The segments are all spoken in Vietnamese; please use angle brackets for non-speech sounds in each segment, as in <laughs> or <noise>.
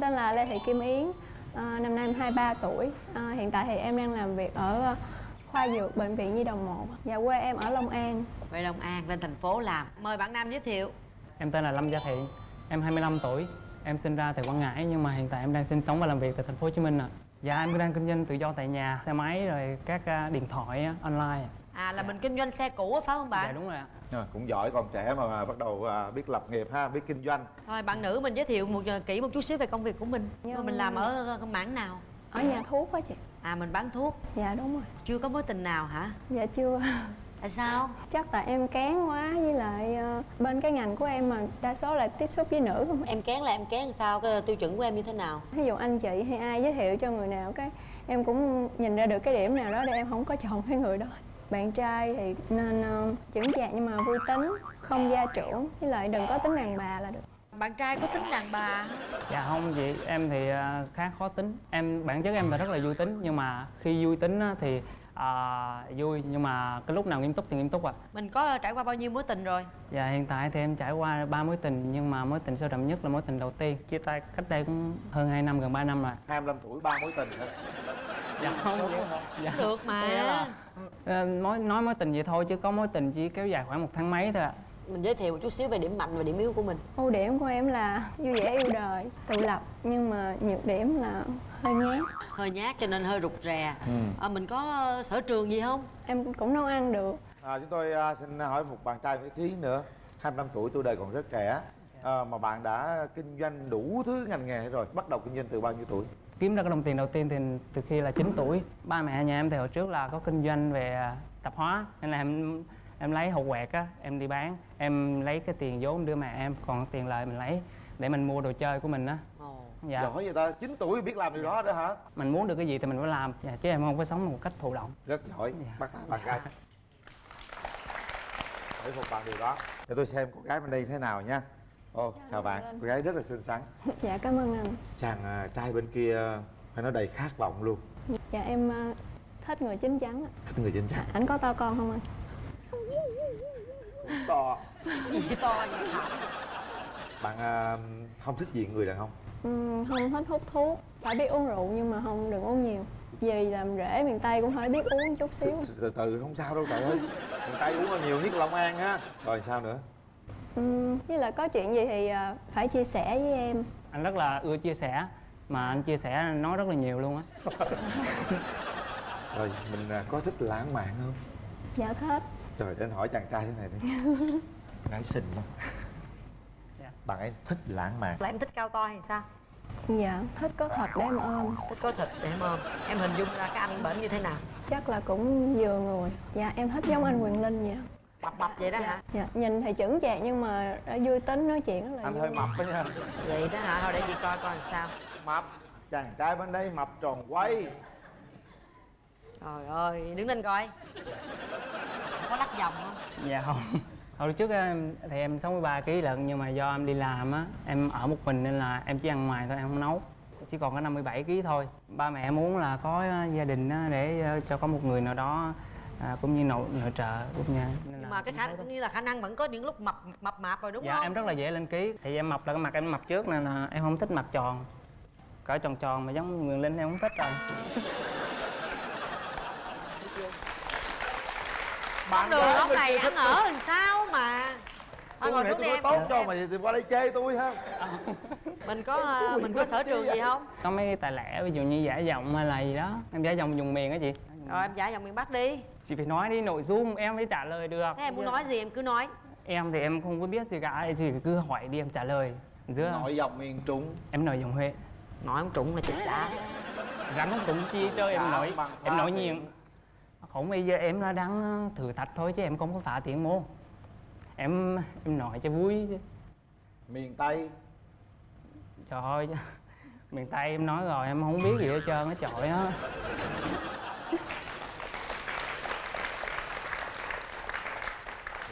Tên là Lê Thị Kim Yến, à, năm nay em 23 tuổi. À, hiện tại thì em đang làm việc ở ờ, khoa dược bệnh viện Nhi đồng 1. Và quê em ở Long An. Về Long An lên thành phố làm Mời bạn Nam giới thiệu Em tên là Lâm Gia Thiện, em 25 tuổi. Em sinh ra tại Quảng Ngãi nhưng mà hiện tại em đang sinh sống và làm việc tại thành phố Hồ Chí Minh ạ. Dạ em đang kinh doanh tự do tại nhà, xe máy rồi các à, điện thoại online. À là mình kinh doanh xe cũ á, phải không bạn? Dạ đúng rồi ạ. Rồi, cũng giỏi còn trẻ mà, mà bắt đầu à, biết lập nghiệp ha biết kinh doanh Thôi bạn nữ mình giới thiệu một kỹ một chút xíu về công việc của mình Dạ. Mình làm ở cái mảng nào? Ở nhà thuốc á chị. À mình bán thuốc Dạ đúng rồi. Chưa có mối tình nào hả? Dạ chưa. Tại sao? Chắc tại em kén quá với lại ờ, bên cái ngành của em mà đa số là tiếp xúc với nữ không. Em kén là em kén sao? Cái tiêu chuẩn của em như thế nào? Ví dụ anh chị hay ai giới thiệu cho người nào cái em cũng nhìn ra được cái điểm nào đó để em không có chọn cái người đó. Bạn trai thì nên uh, chững chạc nhưng mà vui tính, không gia trưởng với lại đừng có tính đàn bà là được. Bạn trai có tính đàn bà? Dạ không chị, em thì à, khá khó tính. Em bản chất em là rất là vui tính nhưng mà khi vui tính á, thì à, vui nhưng mà cái lúc nào nghiêm túc thì nghiêm túc ạ. Mình có trải qua bao nhiêu mối tình rồi? Dạ hiện tại thì em trải qua ba mối tình nhưng mà mối tình sâu đậm nhất là mối tình đầu tiên. Chia tay cách đây cũng hơn 2 năm gần 3 năm rồi. 25 tuổi ba mối tình thôi Dạ không. Dạ. Được mà Ờ, nói nói mối tình vậy thôi chứ có mối tình chỉ kéo dài khoảng một tháng mấy thôi ạ Mình giới thiệu một chút xíu về điểm mạnh và điểm yếu của mình Ưu điểm của em là vui vẻ yêu đời, tự lập nhưng mà nhược điểm là hơi nhát. Hơi nhát cho nên hơi rụt rè Ừ. à, Mình có ờ, sở trường gì không? Em cũng nấu ăn được. à, chúng tôi à, xin hỏi một bạn trai một tí nữa 25 tuổi tuổi đời còn rất trẻ à, mà bạn đã kinh doanh đủ thứ ngành nghề rồi bắt đầu kinh doanh từ bao nhiêu tuổi kiếm ra cái đồng tiền đầu tiên thì từ khi là 9 tuổi ba mẹ nhà em thì hồi trước là có kinh doanh về à, tạp hóa nên là em em lấy hột quẹt á em đi bán em lấy cái tiền vốn đưa mẹ em còn tiền lời mình lấy để mình mua đồ chơi của mình á. Ồ. dạ. Giỏi vậy ta 9 tuổi biết làm điều đó đó hả? Mình muốn được cái gì thì mình phải làm dạ, chứ em không có sống một cách thụ động. Rất giỏi. Dạ. bắt tay bạn gái để phục bạn điều đó. Để tôi xem cô gái bên đây thế nào nha ô chào bạn cô gái rất là xinh xắn <laughs> Dạ cảm ơn anh. chàng à, trai bên kia phải nói đầy khát vọng luôn Dạ em ờ, thích người chín chắn. ạ. thích người chính chắn Anh có to con không anh? to Gì to vậy hả? bạn à, không thích gì người đàn ông Ừm, không thích hút thuốc. Phải biết uống rượu nhưng mà không đừng uống nhiều. Vì làm rễ miền Tây cũng phải biết uống chút xíu. từ, từ từ không sao đâu trời ơi người ta uống là nhiều nhất Long An á rồi sao nữa Ừm, với lại có chuyện gì thì ờ, phải chia sẻ với em. anh rất là ưa chia sẻ mà anh chia sẻ nói rất là nhiều luôn á rồi mình à, có thích lãng mạn không Dạ thích. trời để anh hỏi chàng trai thế này đi <laughs> gái xinh lắm Dạ. bạn ấy thích lãng mạn Là em thích cao to hay sao? Dạ thích có thật để em ôm. Thích có thịt để em ôm Em hình dung ra cái anh bệnh như thế nào? Chắc là cũng vừa người. Dạ em thích giống anh Quyền Linh vậy. Mập mập vậy đó hả? Dạ nhìn thì chững chạc nhưng mà đã vui tính nói chuyện rất là anh vui. hơi mập đó nha. Vậy đó hả? Thôi để chị coi coi làm sao. Mập. Chàng trai bên đây mập tròn quay. Trời ơi, đứng lên coi. Có lắc vòng không? dạ không. Hồi trước á, em thì em 63 kg lận nhưng mà do em đi làm á em ở một mình nên là em chỉ ăn ngoài thôi em không nấu. Chỉ còn có 57 kg thôi. Ba mẹ muốn là có gia đình á, để ờ, cho có một người nào đó à, cũng như nội nội trợ cũng nên Nhưng mà cái khả như là khả năng vẫn có những lúc mập mập mạp rồi đúng dạ không? em rất là dễ lên ký. Thì em mập là cái mặt em mập trước nên là em không thích mặt tròn. Cỡ tròn tròn mà giống người linh em không thích rồi Con đường ông này ăn ở làm sao mà Thôi tôi ngồi xuống tôi đi em. tốt cho mà thì qua đây chê tôi ha. <laughs> Mình có ờ, mình có sở trường gì không? có mấy cái tài lẻ ví dụ như giả giọng hay là gì đó. Em giả giọng dùng miền á chị. Rồi em giải giọng miền Bắc đi. Chị phải nói đi nội dung em mới trả lời được. Thế em muốn nói gì em cứ nói. Em thì em không có biết gì cả chị cứ hỏi đi em trả lời. Giữa nội dòng miền trung. Em nói giọng huế. Nói ông trụng là chết trả. Rắn không trúng chi chơi em Dạ, nói em nói tiền. nhiều. Không bây giờ em là đang thử thách thôi chứ em không có phá tiếng môn em em nói cho vui chứ. Miền tây. Trời ơi miền tây em nói rồi em không biết gì hết trơn á trời á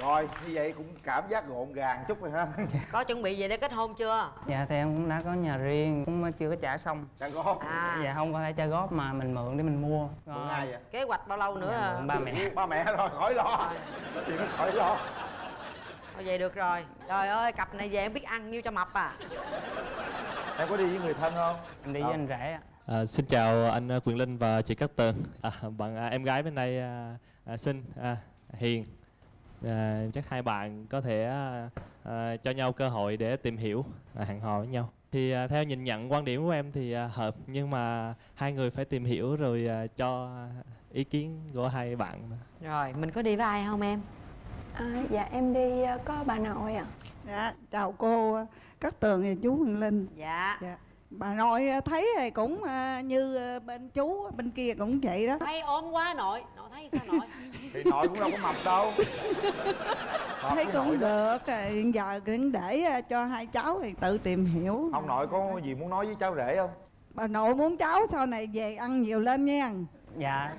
rồi như vậy cũng cảm giác gọn gàng chút rồi ha. Có chuẩn bị về để kết hôn chưa? dạ thì em cũng đã có nhà riêng cũng chưa có trả xong. Trả góp. À. Dạ không phải trả góp mà mình mượn để mình mua. Mượn ai vậy? Kế hoạch bao lâu nữa? Dạ, à? mượn ba mẹ. Ba mẹ rồi khỏi lo. Chuyện đó khỏi lo vậy được rồi Trời ơi cặp này về em biết ăn nhiêu cho mập à em có đi với người thân không em đi với anh rể ạ À, xin chào anh à, Quyền Linh và chị Cát Tường. À, bạn à, em gái bên đây à, à, xinh, à, hiền. À, chắc hai bạn có thể à, à, cho nhau cơ hội để tìm hiểu, à, hẹn hò với nhau. Thì à, theo nhìn nhận quan điểm của em thì à, hợp nhưng mà hai người phải tìm hiểu rồi à, cho ý kiến của hai bạn. rồi mình có đi với ai không em à, dạ em đi ờ, có bà nội ạ Dạ, chào cô Cát Tường và chú Huyền Linh. dạ Dạ. Bà nội thấy thì cũng à, như à, bên chú bên kia cũng vậy đó. thấy ốm quá nội nội thấy sao nội thì nội cũng đâu có mập đâu Mập <laughs> thấy cũng được. à, Hiện giờ cũng để à, cho hai cháu thì tự tìm hiểu. ông nội có gì muốn nói với cháu rể không Bà nội muốn cháu sau này về ăn nhiều lên nha. dạ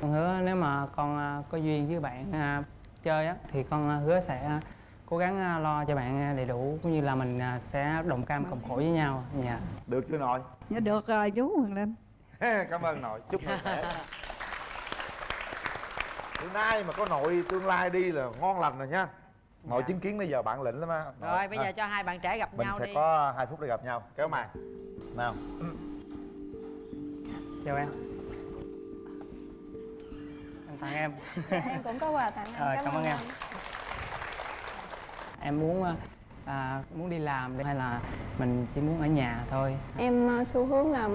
con hứa nếu mà con à, có duyên với bạn à, chơi á thì con à, hứa sẽ à, cố gắng à, lo cho bạn đầy đủ cũng như là mình sẽ đồng cam cộng khổ với nhau. Dạ. Được chưa nội? Dạ được rồi chú Huyền Linh. cảm ơn nội. Chúc nội khỏe. Bữa nay mà có nội tương lai đi là ngon lành rồi nha. Nội Dạ. chứng kiến bây giờ bạn lĩnh lắm á. Rồi bây giờ cho hai bạn trẻ gặp mình nhau sẽ đi. có hai phút để gặp nhau. Kéo màn. Nào. Chào em tặng em. Em cũng có quà tặng anh Rồi, cảm ơn em. anh. em muốn à, à, muốn đi làm hay là mình chỉ muốn ở nhà thôi? Em ờ, xu hướng là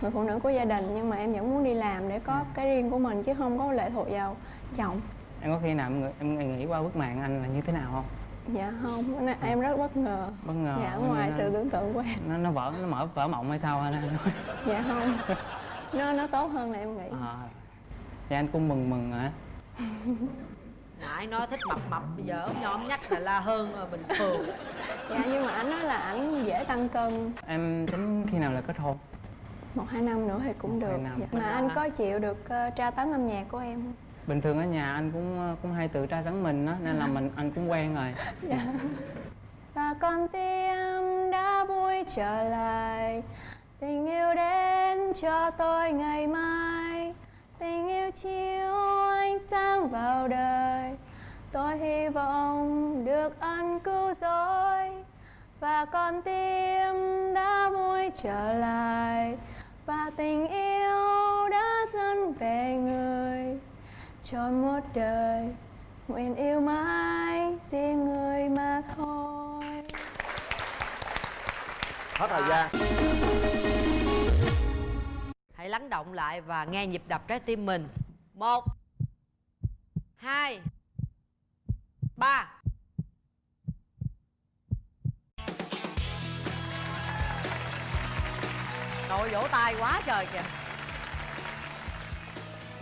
người phụ nữ của gia đình nhưng mà em vẫn muốn đi làm để có cái riêng của mình chứ không có lệ thuộc vào chồng. Em có khi nào em, nghĩ- em nghĩ qua bức màn anh là như thế nào không? Dạ không nên em rất bất ngờ. Bất ngờ dạ ngoài nó, sự tưởng tượng của em. nó, nó vỡ nó mở vỡ mộng hay sao anh? Dạ không nó nó tốt hơn là em nghĩ. À, dạ anh cũng mừng mừng hả <laughs> nãy nói thích mập mập bây giờ ốm nhom nhách là la hơn ờ, bình thường. Dạ nhưng mà anh nói là ảnh dễ tăng cân. Em tính khi nào là kết hôn? Một hai năm nữa thì cũng được. dạ. mà anh có chịu được ờ, tra tấn âm nhạc của em không? Bình thường ở nhà anh cũng cũng hay tự tra tấn mình á nên là mình <laughs> anh cũng quen rồi. Và con tim đã vui trở lại. Tình yêu đến cho tôi ngày mai chiếu ánh sáng vào đời. Tôi hy vọng được ân cứu rỗi và con tim đã vui trở lại và tình yêu đã dâng về người. Cho một đời nguyện yêu mãi riêng người mà thôi. Hết thời gian. Hãy lắng động lại và nghe nhịp đập trái tim mình một hai ba. Nội vỗ tay quá trời kìa.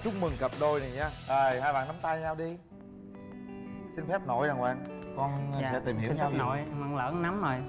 Chúc mừng cặp đôi này nha. Rồi hai bạn nắm tay nhau đi. Xin phép nội đàng hoàng. Con dạ sẽ tìm hiểu xin nhau phép giùm. nội em ăn lỡ nắm rồi